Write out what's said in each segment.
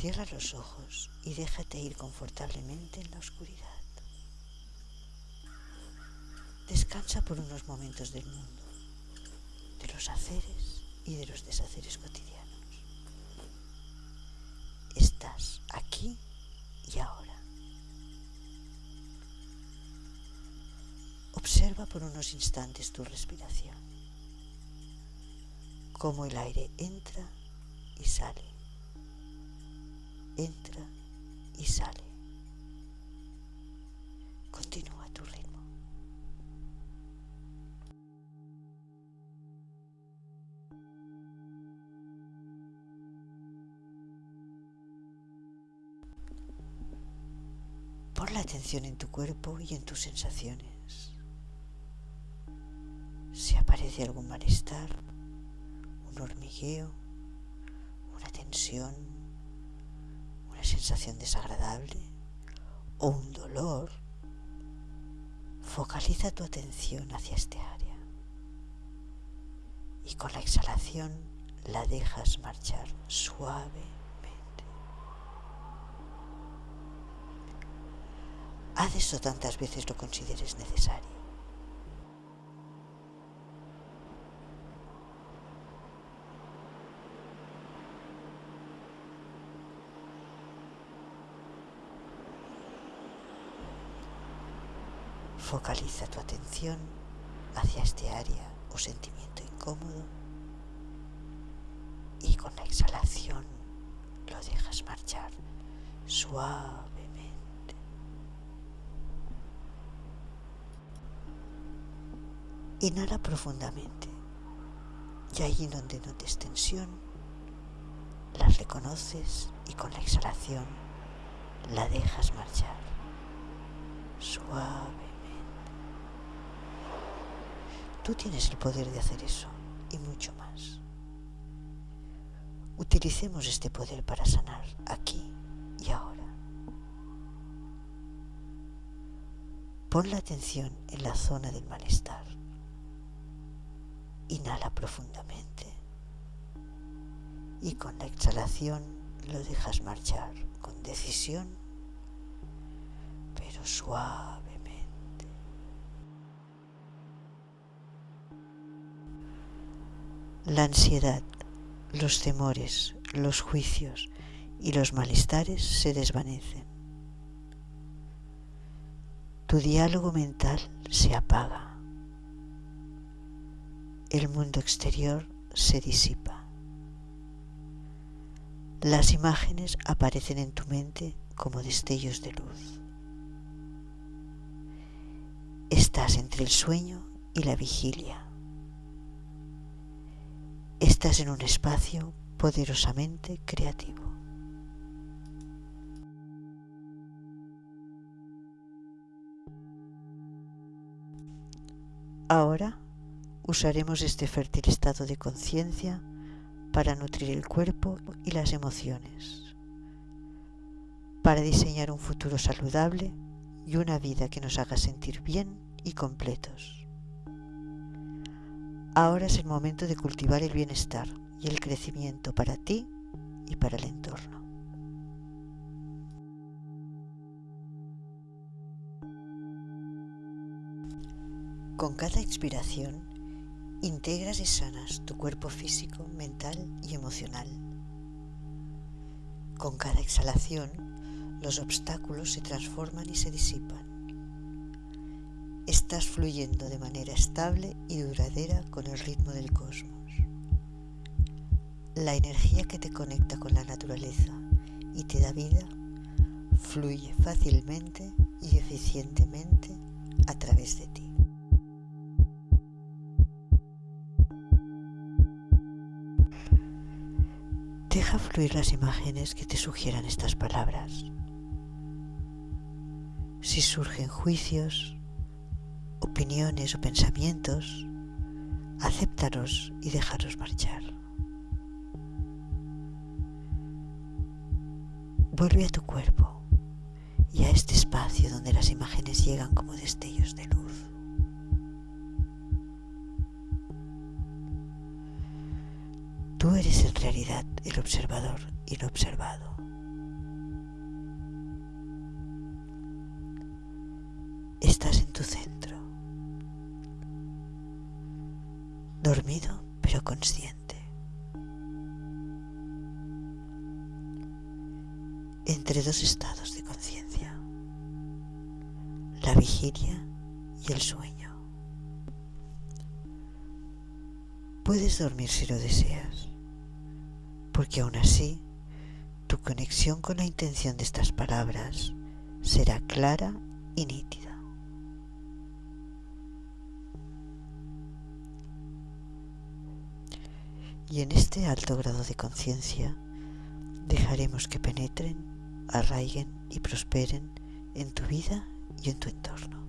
Cierra los ojos y déjate ir confortablemente en la oscuridad. Descansa por unos momentos del mundo, de los haceres y de los deshaceres cotidianos. Estás aquí y ahora. Observa por unos instantes tu respiración, cómo el aire entra y sale, entra y sale. Continúa tu ritmo. Pon la atención en tu cuerpo y en tus sensaciones. Si aparece algún malestar, un hormigueo, una tensión, sensación desagradable o un dolor, focaliza tu atención hacia este área y con la exhalación la dejas marchar suave Haz eso tantas veces lo consideres necesario. Focaliza tu atención hacia este área o sentimiento incómodo y con la exhalación lo dejas marchar suave Inhala profundamente y allí donde notes tensión, las reconoces y con la exhalación la dejas marchar suavemente. Tú tienes el poder de hacer eso y mucho más. Utilicemos este poder para sanar aquí y ahora. Pon la atención en la zona del malestar Inhala profundamente y con la exhalación lo dejas marchar con decisión, pero suavemente. La ansiedad, los temores, los juicios y los malestares se desvanecen. Tu diálogo mental se apaga el mundo exterior se disipa. Las imágenes aparecen en tu mente como destellos de luz. Estás entre el sueño y la vigilia. Estás en un espacio poderosamente creativo. Ahora usaremos este fértil estado de conciencia para nutrir el cuerpo y las emociones, para diseñar un futuro saludable y una vida que nos haga sentir bien y completos. Ahora es el momento de cultivar el bienestar y el crecimiento para ti y para el entorno. Con cada expiración, Integras y sanas tu cuerpo físico, mental y emocional. Con cada exhalación, los obstáculos se transforman y se disipan. Estás fluyendo de manera estable y duradera con el ritmo del cosmos. La energía que te conecta con la naturaleza y te da vida fluye fácilmente y eficientemente a través de ti. Deja fluir las imágenes que te sugieran estas palabras. Si surgen juicios, opiniones o pensamientos, acéptalos y dejaros marchar. Vuelve a tu cuerpo y a este espacio donde las imágenes llegan como destellos de luz. Tú eres en realidad el observador y lo observado. Estás en tu centro. Dormido pero consciente, entre dos estados de conciencia, la vigilia y el sueño. Puedes dormir si lo deseas, porque aún así tu conexión con la intención de estas palabras será clara y nítida. Y en este alto grado de conciencia dejaremos que penetren, arraiguen y prosperen en tu vida y en tu entorno.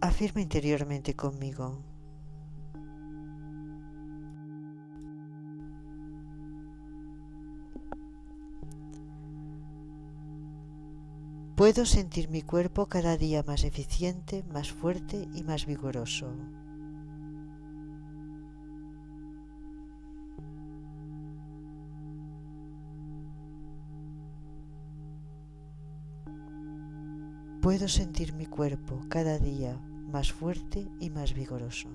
Afirma interiormente conmigo, Puedo sentir mi cuerpo cada día más eficiente, más fuerte y más vigoroso. Puedo sentir mi cuerpo cada día más fuerte y más vigoroso.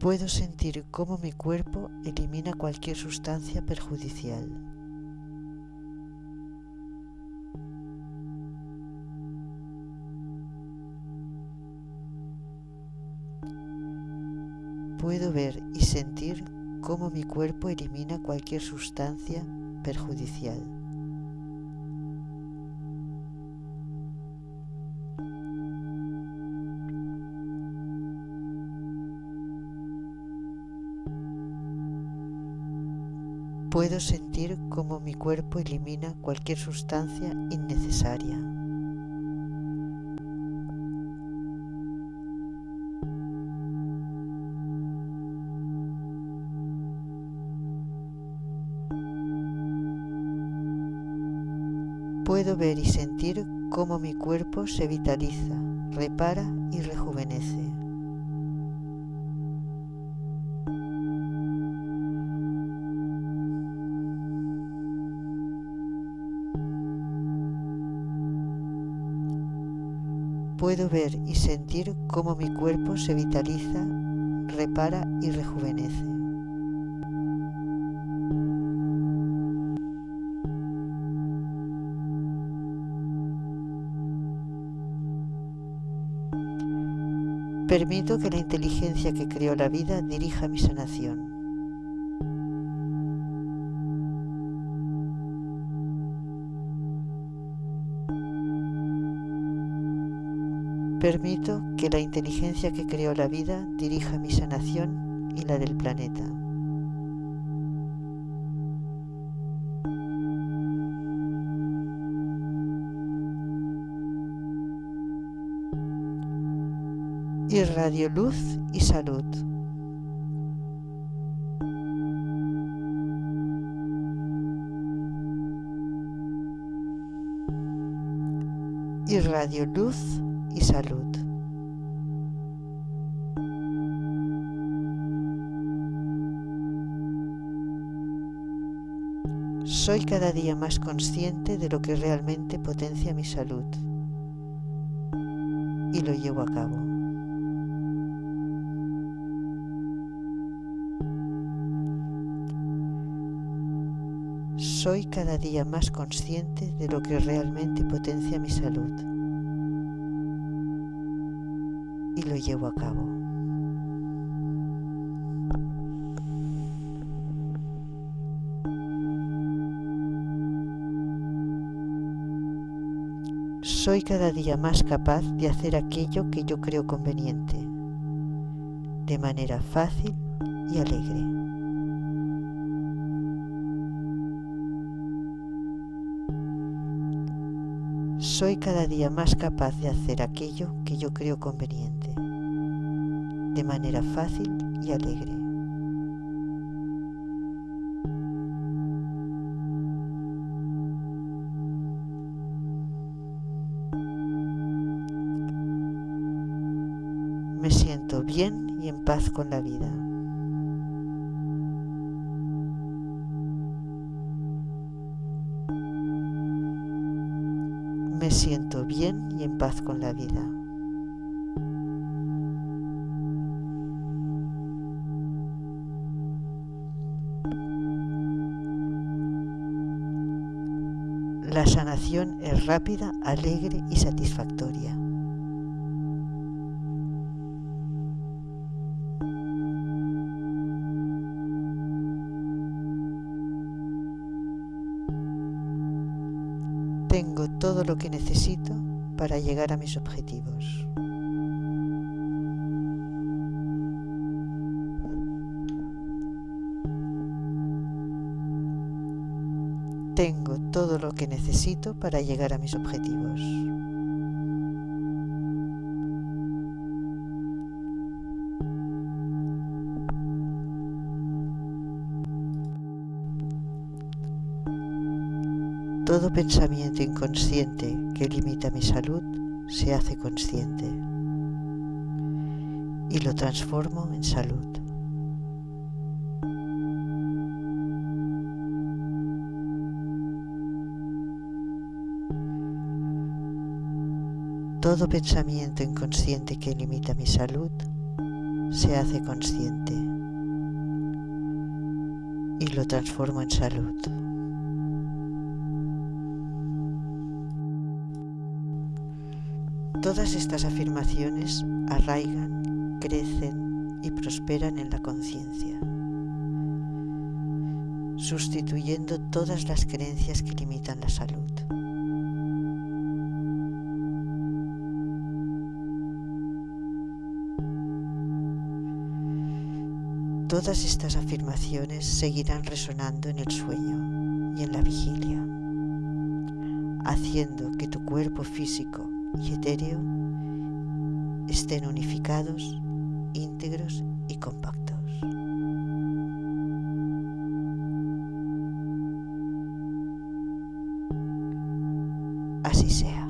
Puedo sentir cómo mi cuerpo elimina cualquier sustancia perjudicial. Puedo ver y sentir cómo mi cuerpo elimina cualquier sustancia perjudicial. Puedo sentir cómo mi cuerpo elimina cualquier sustancia innecesaria. Puedo ver y sentir cómo mi cuerpo se vitaliza, repara y rejuvenece. puedo ver y sentir cómo mi cuerpo se vitaliza, repara y rejuvenece. Permito que la inteligencia que creó la vida dirija mi sanación. Permito que la inteligencia que creó la vida dirija mi sanación y la del planeta. Irradio luz y salud. Irradio luz y salud. Soy cada día más consciente de lo que realmente potencia mi salud y lo llevo a cabo. Soy cada día más consciente de lo que realmente potencia mi salud y lo llevo a cabo. Soy cada día más capaz de hacer aquello que yo creo conveniente, de manera fácil y alegre. soy cada día más capaz de hacer aquello que yo creo conveniente, de manera fácil y alegre. Me siento bien y en paz con la vida. Siento bien y en paz con la vida. La sanación es rápida, alegre y satisfactoria. Tengo todo lo que necesito para llegar a mis objetivos. Tengo todo lo que necesito para llegar a mis objetivos. Todo pensamiento inconsciente que limita mi salud se hace consciente y lo transformo en salud. Todo pensamiento inconsciente que limita mi salud se hace consciente y lo transformo en salud. Todas estas afirmaciones arraigan, crecen y prosperan en la conciencia, sustituyendo todas las creencias que limitan la salud. Todas estas afirmaciones seguirán resonando en el sueño y en la vigilia, haciendo que tu cuerpo físico y etéreo estén unificados, íntegros y compactos. Así sea.